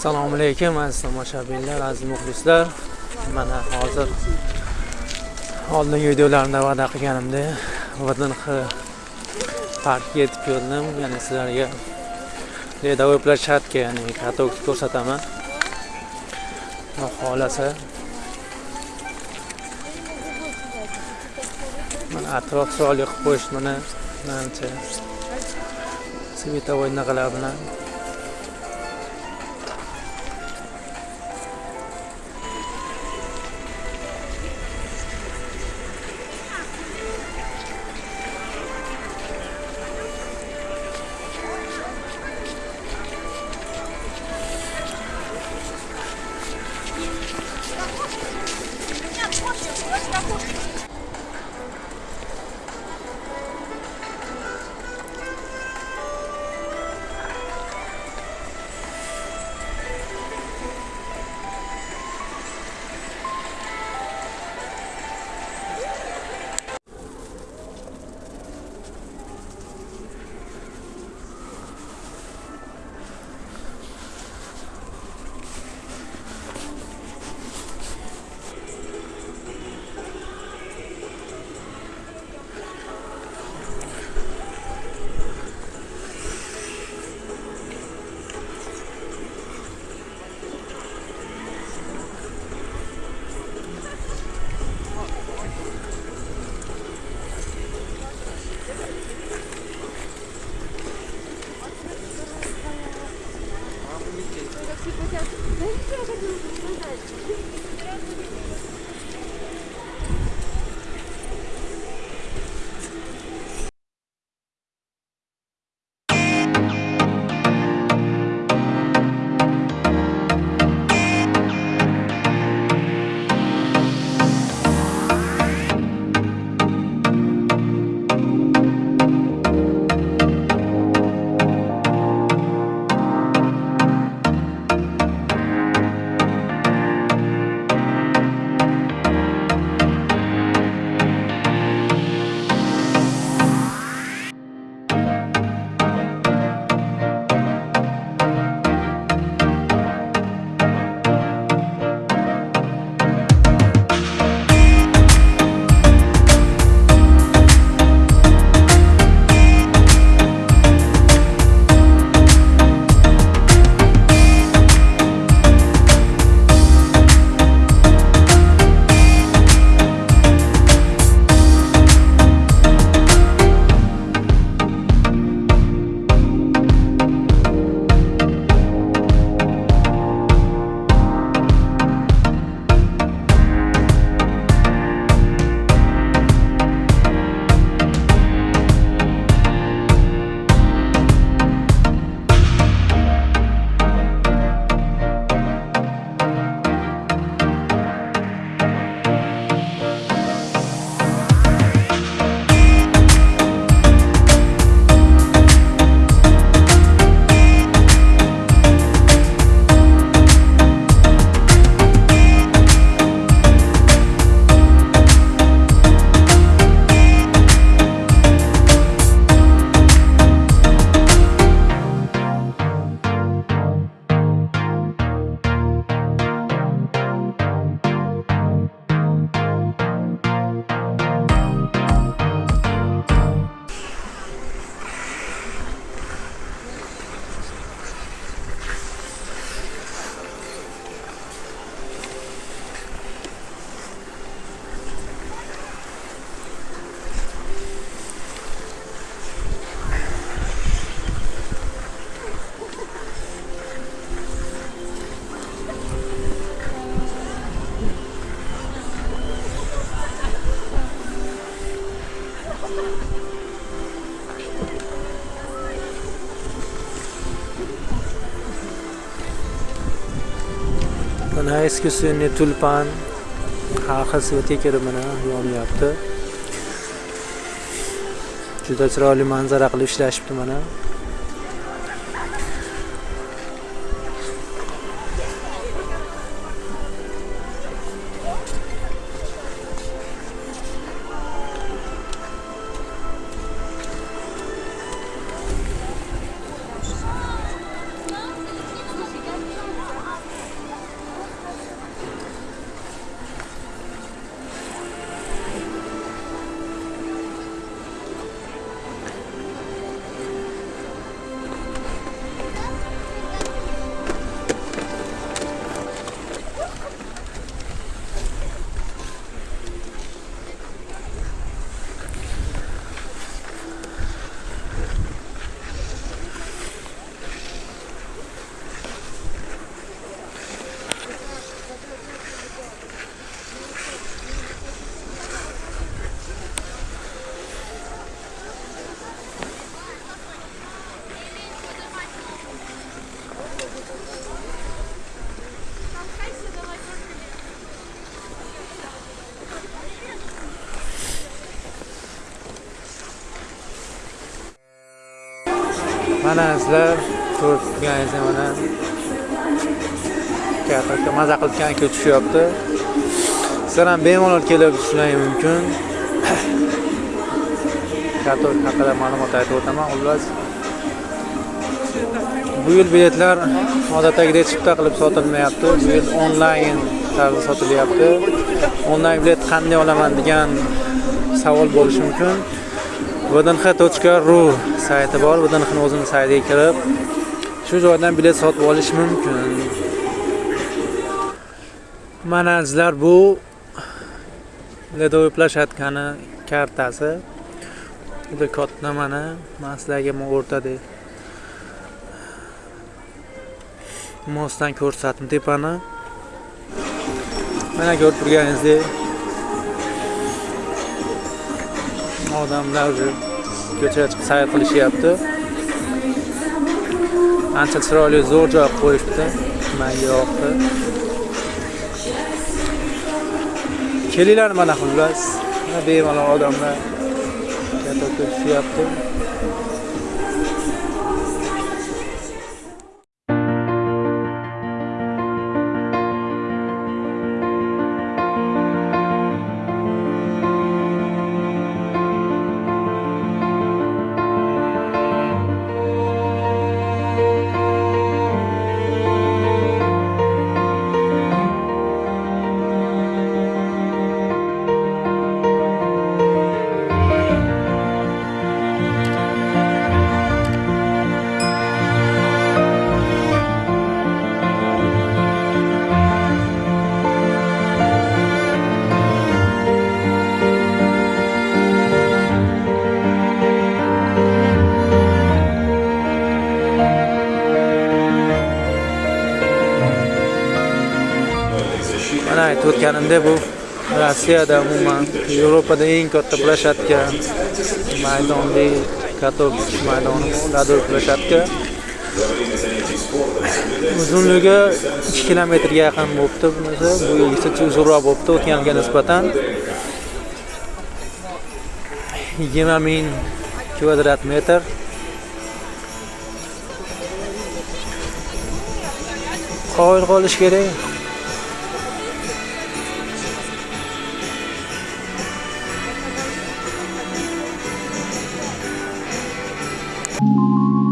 assalomu alaykum aziz tomoshabinlar aziz muxlislar. Mana hozir oldingi videolarimda va'da qilganimdek vdnx parkiga yetib keldim. Ya'ni sizlarga ledовой площадка ya'ni katalogni ko'rsataman. Xohlasa mana atrof chiroyli qilib qo'yish mana manimcha sветовой naqalar bilan mana eski tulpan har xil svetikeri mana yonyapti juda chiroyli manzara qilib ishlashibdi mana. Mana sizlar ko'rib turganingizdek mana teatrga maza qilayotgan aka tushyapti. Sizlar ham bemalol kelib tushishlaringiz mumkin. Teatr haqida ma'lumot aytib o'taman xullas. Bu yil biletlar odatdagidek chipta qilib sotilmayapti. Bu yil onlayn tarzda sotilyapti. Onlayn bilet qanday olaman degan savol bo'lishi mumkin. vdnx.ru sayti bor. Vdnxni o'zini saytiga kirib shu joydan bilet sotib olish mumkin. Mana sizlar bu ledoviy plashatkani kartasi. Juda katta mana. Man sizlarga o'rtada mosdan ko'rsatdim tepani mana ko'rib turganingizdek odamlar ko'chaga chiqib sayr qilishyapti. Ancha chiroyli zo'r joy qilib qo'yishibdi manga yoqdi. Kelinglar mana xullas. Mana bemalol odamlar teatrga aytib bu rossiyada umuman yevropada eng katta plashatka maydonli katok maydoni lador plashatka uzunligi ikki kilometrga yaqin bo'libdi bunisi bu yilgisi uzunroq bo'libdi o'tgan yilga nisbatan. Yigirma ming kvadrat metr. Qoyil qolish kerak. you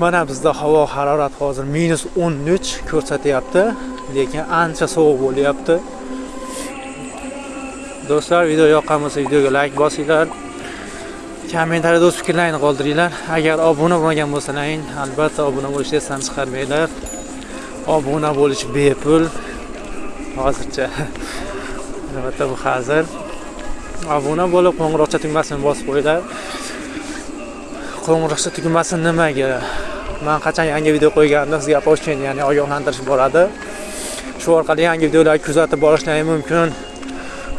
mana bizda havo harorati hozir minus o'n uch ko'rsatyapti lekin ancha sovuq bo'lyapti. Do'stlar video yoqqan bo'lsa videoga layk bosinglar kommentariyada o'z fikrlaringni qoldiringlar. Agar obuna bo'lmagan bo'lsalaring albatta obuna bo'lishni esdan chiqarmanglar. Obuna bo'lish bepul. Hozircha. Albatta bu hazil. Obuna bo'lib qo'ng'iroqcha tugmasini bosib qo'yinglar. Qo'ng'iroqcha tugmasi nimaga? Man qachon yangi video qo'yganimda sizga поощрение ya'ni ogohlantirish boradi shu orqali yangi videolarni kuzatib borishlaring mumkin.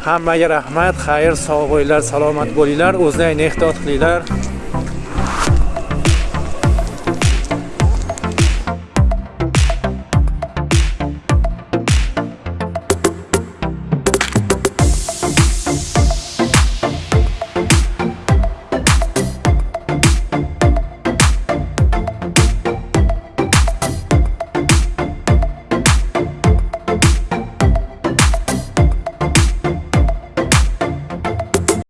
Hammaga rahmat xayr sog' bo'linglar salomat bo'linglar o'zlaringni ehtiyot qilinglar.